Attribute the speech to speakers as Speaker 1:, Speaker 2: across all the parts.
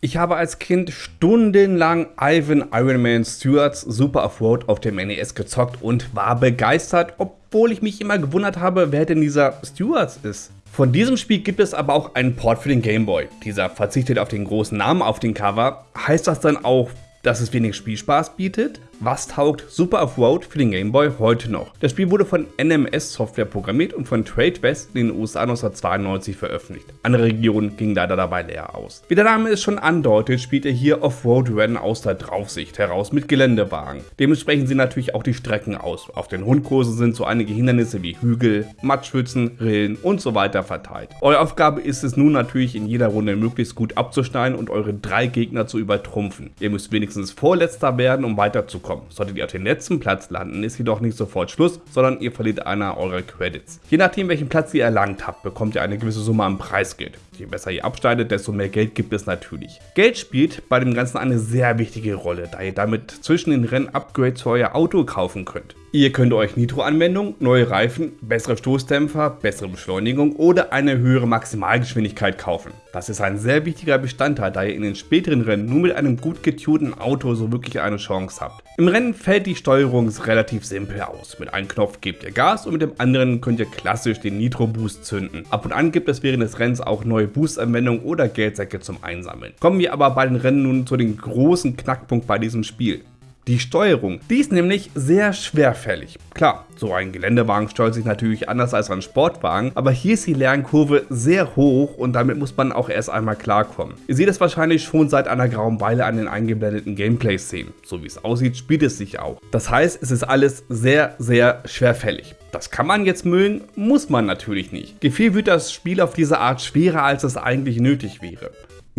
Speaker 1: Ich habe als Kind stundenlang Ivan Ironman Stewarts Super Offroad auf dem NES gezockt und war begeistert, obwohl ich mich immer gewundert habe, wer denn dieser Stewarts ist. Von diesem Spiel gibt es aber auch einen Port für den Game Boy. Dieser verzichtet auf den großen Namen auf dem Cover. Heißt das dann auch, dass es wenig Spielspaß bietet? Was taugt Super Off-Road für den Game Boy heute noch? Das Spiel wurde von NMS Software programmiert und von Trade West in den USA 1992 veröffentlicht. Andere Regionen gingen leider dabei leer aus. Wie der Name es schon andeutet, spielt er hier Off-Road-Rennen aus der Draufsicht heraus mit Geländewagen. Dementsprechend sehen natürlich auch die Strecken aus. Auf den Rundkursen sind so einige Hindernisse wie Hügel, Matschpfützen, Rillen und so weiter verteilt. Eure Aufgabe ist es nun natürlich in jeder Runde möglichst gut abzuschneiden und eure drei Gegner zu übertrumpfen. Ihr müsst wenigstens Vorletzter werden, um weiterzukommen kommen. Solltet ihr auf den letzten Platz landen, ist jedoch nicht sofort Schluss, sondern ihr verliert einer eurer Credits. Je nachdem, welchen Platz ihr erlangt habt, bekommt ihr eine gewisse Summe an Preisgeld. Je besser ihr abschneidet, desto mehr Geld gibt es natürlich. Geld spielt bei dem Ganzen eine sehr wichtige Rolle, da ihr damit zwischen den Rennen Upgrades für euer Auto kaufen könnt. Ihr könnt euch Nitro-Anwendung, neue Reifen, bessere Stoßdämpfer, bessere Beschleunigung oder eine höhere Maximalgeschwindigkeit kaufen. Das ist ein sehr wichtiger Bestandteil, da ihr in den späteren Rennen nur mit einem gut getunten Auto so wirklich eine Chance habt. Im Rennen fällt die Steuerung relativ simpel aus. Mit einem Knopf gebt ihr Gas und mit dem anderen könnt ihr klassisch den Nitro Boost zünden. Ab und an gibt es während des Rennens auch neue Boost-Anwendungen oder Geldsäcke zum Einsammeln. Kommen wir aber bei den Rennen nun zu dem großen Knackpunkt bei diesem Spiel die Steuerung. Die ist nämlich sehr schwerfällig. Klar, so ein Geländewagen steuert sich natürlich anders als ein Sportwagen, aber hier ist die Lernkurve sehr hoch und damit muss man auch erst einmal klarkommen. Ihr seht es wahrscheinlich schon seit einer grauen Weile an den eingeblendeten Gameplay-Szenen. So wie es aussieht, spielt es sich auch. Das heißt, es ist alles sehr, sehr schwerfällig. Das kann man jetzt mögen, muss man natürlich nicht. Gefühl wird das Spiel auf diese Art schwerer, als es eigentlich nötig wäre.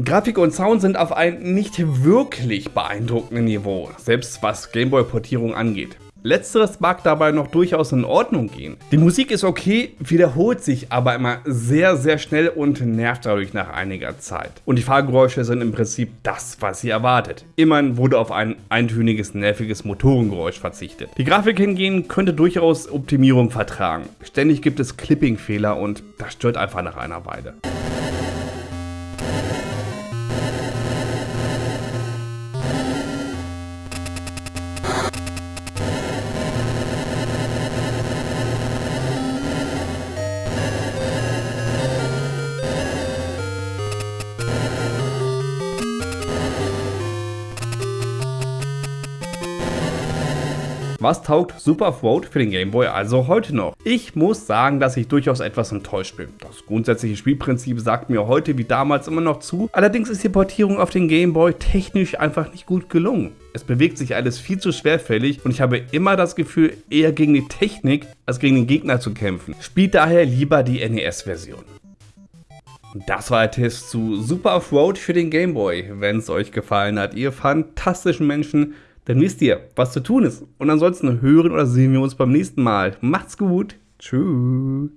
Speaker 1: Grafik und Sound sind auf einem nicht wirklich beeindruckenden Niveau, selbst was Gameboy-Portierung angeht. Letzteres mag dabei noch durchaus in Ordnung gehen. Die Musik ist okay, wiederholt sich aber immer sehr, sehr schnell und nervt dadurch nach einiger Zeit. Und die Fahrgeräusche sind im Prinzip das, was ihr erwartet. Immerhin wurde auf ein eintöniges, nerviges Motorengeräusch verzichtet. Die Grafik hingegen könnte durchaus Optimierung vertragen. Ständig gibt es Clipping-Fehler und das stört einfach nach einer Weile. Was taugt Super Throat für den Game Boy also heute noch? Ich muss sagen, dass ich durchaus etwas enttäuscht bin. Das grundsätzliche Spielprinzip sagt mir heute wie damals immer noch zu, allerdings ist die Portierung auf den Game Boy technisch einfach nicht gut gelungen. Es bewegt sich alles viel zu schwerfällig und ich habe immer das Gefühl, eher gegen die Technik als gegen den Gegner zu kämpfen. Spielt daher lieber die NES-Version. Das war der Test zu Super Off-Road für den Game Boy. Wenn es euch gefallen hat, ihr fantastischen Menschen, dann wisst ihr, was zu tun ist. Und ansonsten hören oder sehen wir uns beim nächsten Mal. Macht's gut. Tschüss.